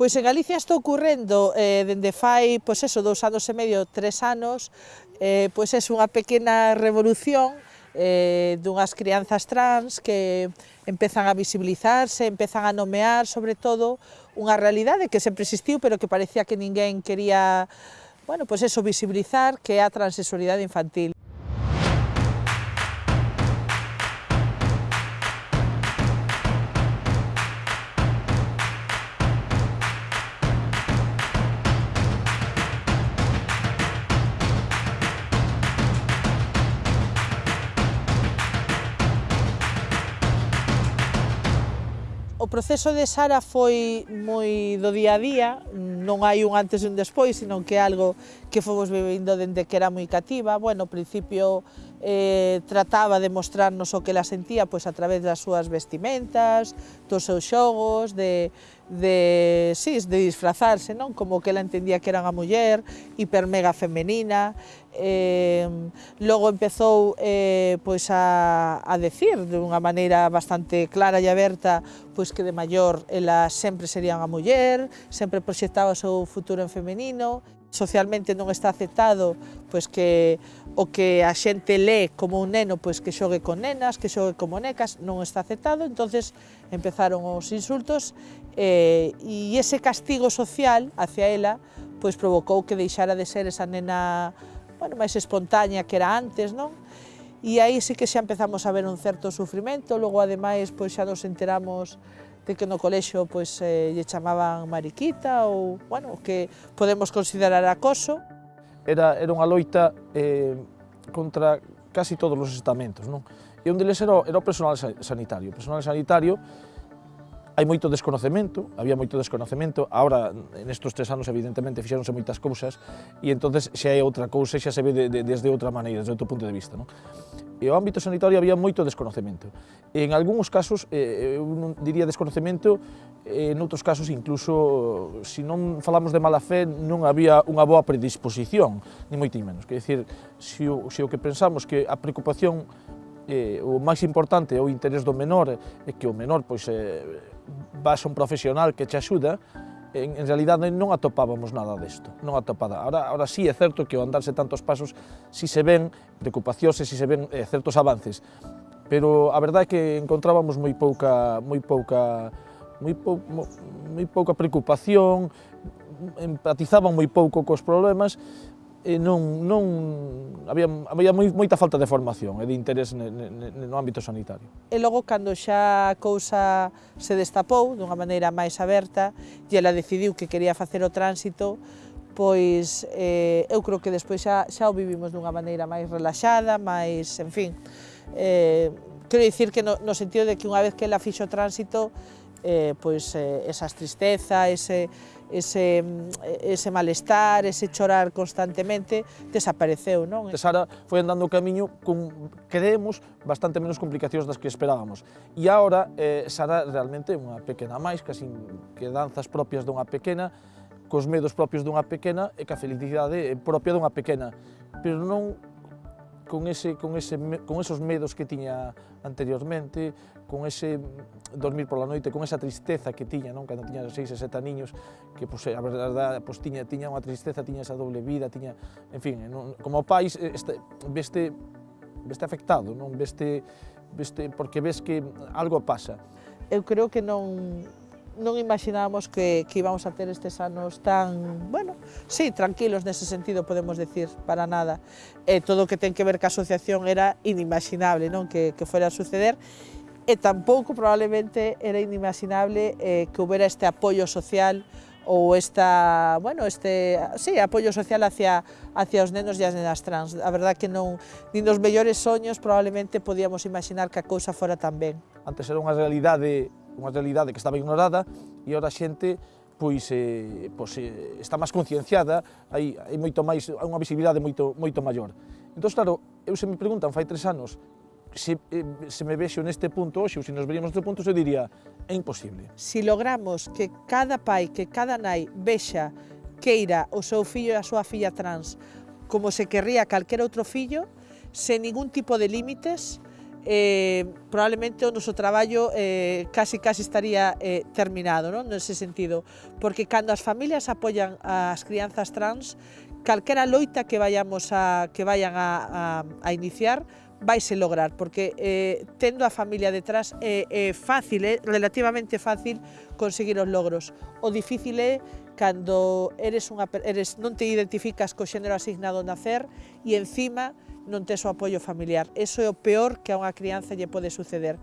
Pois en Galicia está ocurrendo eh, dende fai, pois eso, dous anos e medio, tres anos, eh, pois é unha pequena revolución eh, dunhas crianzas trans que empezan a visibilizarse, empezan a nomear, sobre todo, unha realidade que sempre existiu, pero que parecía que ninguén quería, bueno, pois eso, visibilizar, que é a transexualidade infantil. O proceso de Sara foi moi do día a día, non hai un antes e un despois, senón que algo que fomos vivindo dende que era moi cativa. Bueno, ao principio eh, trataba de mostrarnos o que la sentía pois, a través das súas vestimentas, dos seus xogos, de, de, sí, de disfrazarse, non? como que ela entendía que era unha muller hiper mega femenina. Eh, logo empezou eh, pois a, a decir de unha maneira bastante clara e aberta pois que de maior ela sempre sería unha muller, sempre proxectaba o seu futuro en femenino. Socialmente non está aceptado pois que o que a xente lé como un neno pois que xogue con nenas, que xogue con monecas, non está aceptado, entonces empezaron os insultos eh, e ese castigo social hacia ela pois provocou que deixara de ser esa nena bueno, máis espontánea que era antes, non? E aí sí que xa empezamos a ver un certo sufrimento, logo ademais pois xa nos enteramos de que no colexio pois, eh, lle chamaban mariquita ou, bueno, que podemos considerar acoso. Era, era unha loita eh, contra casi todos os estamentos, non? E onde deles era, era o personal sanitario. O personal sanitario hai moito desconocemento, había moito desconocemento, ahora nestes tres anos evidentemente fixeronse moitas cousas e entonces xa é outra cousa, xa se ve de, de, desde outra maneira, desde outro punto de vista. Non? e o ámbito sanitario había moito desconocemento. En algúns casos, eh, eu non diría desconocemento, eh, en outros casos incluso, se non falamos de mala fe, non había unha boa predisposición, ni moito menos. Quer dizer, se o, se o que pensamos que a preocupación eh, o máis importante é o interés do menor, é que o menor pois, eh, vas a un profesional que te axuda, en, en realidade non atopábamos nada desto, non atopada. Ahora, ahora sí é certo que ao andarse tantos pasos si se ven preocupacións e si se ven eh, certos avances, pero a verdade é que encontrábamos moi pouca, moi pouca, moi, pou, moi, moi pouca preocupación, empatizaban moi pouco cos problemas e non, non había, había moi, moita falta de formación e de interés ne, ne, no ámbito sanitario. E logo, cando xa a cousa se destapou dunha maneira máis aberta e ela decidiu que quería facer o tránsito, pois eh, eu creo que despois xa, xa o vivimos dunha maneira máis relaxada, máis, en fin, eh, quero dicir que no, no sentido de que unha vez que ela fixo o tránsito, eh, pois eh, esas tristeza, ese ese, ese malestar, ese chorar constantemente, desapareceu, non? Sara foi andando o camiño con, creemos, bastante menos complicacións das que esperábamos. E agora, eh, Sara realmente é unha pequena máis, casi que danzas propias dunha pequena, cos medos propios dunha pequena e ca felicidade propia dunha pequena. Pero non con, ese, con, ese, con esos medos que tiña anteriormente, con ese dormir pola noite, con esa tristeza que tiña, non? cando tiña seis e sete niños, que pues, a verdade pues, tiña, tiña unha tristeza, tiña esa doble vida, tiña, en fin, non? como pais este, veste, veste afectado, non? Veste, veste, porque ves que algo pasa. Eu creo que non, non imaginábamos que, que íbamos a ter estes anos tan, bueno, sí, tranquilos nese sentido podemos decir, para nada. E todo o que ten que ver ca asociación era inimaginable, non, que, que fora a suceder e tampouco probablemente era inimaginable eh, que houbera este apoio social ou esta, bueno, este, sí, apoio social hacia, hacia os nenos e as nenas trans. A verdad que non, nin nos mellores soños probablemente podíamos imaginar que a cousa fora tan ben. Antes era unha realidade unha realidade que estaba ignorada e ora a xente pois, eh, pois eh, está máis concienciada, hai, hai moito máis, hai unha visibilidade moito, moito maior. Entón, claro, eu se me preguntan fai tres anos se, eh, se me vexo neste punto hoxe ou se nos veríamos neste punto, eu diría é imposible. Se si logramos que cada pai, que cada nai vexa queira o seu fillo e a súa filla trans como se querría calquera outro fillo, sen ningún tipo de límites, eh, probablemente o noso traballo eh, casi casi estaría eh, terminado non? nese sentido, porque cando as familias apoian as crianzas trans calquera loita que vayamos a, que vayan a, a, a iniciar vaise lograr, porque eh, tendo a familia detrás eh, é eh, eh, fácil, é eh, relativamente fácil conseguir os logros. O difícil é cando eres unha, eres, non te identificas co xénero asignado nacer e encima non tes o apoio familiar. Eso é o peor que a unha crianza lle pode suceder.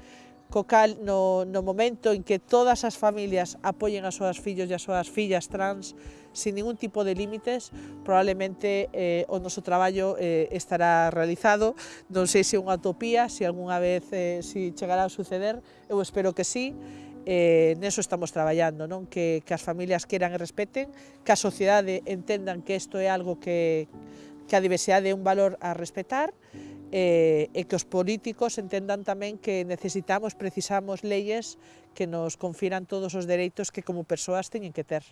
Co cal, no, no momento en que todas as familias apoyen as súas fillos e as súas fillas trans sin ningún tipo de límites, probablemente eh, o noso traballo eh, estará realizado. Non sei se é unha utopía, se algunha vez eh, se chegará a suceder, eu espero que sí, eh, neso estamos traballando, non? Que, que as familias queran e respeten, que a sociedade entendan que isto é algo que, que a diversidade é un valor a respetar e, e que os políticos entendan tamén que necesitamos, precisamos leyes que nos confiran todos os dereitos que como persoas teñen que ter.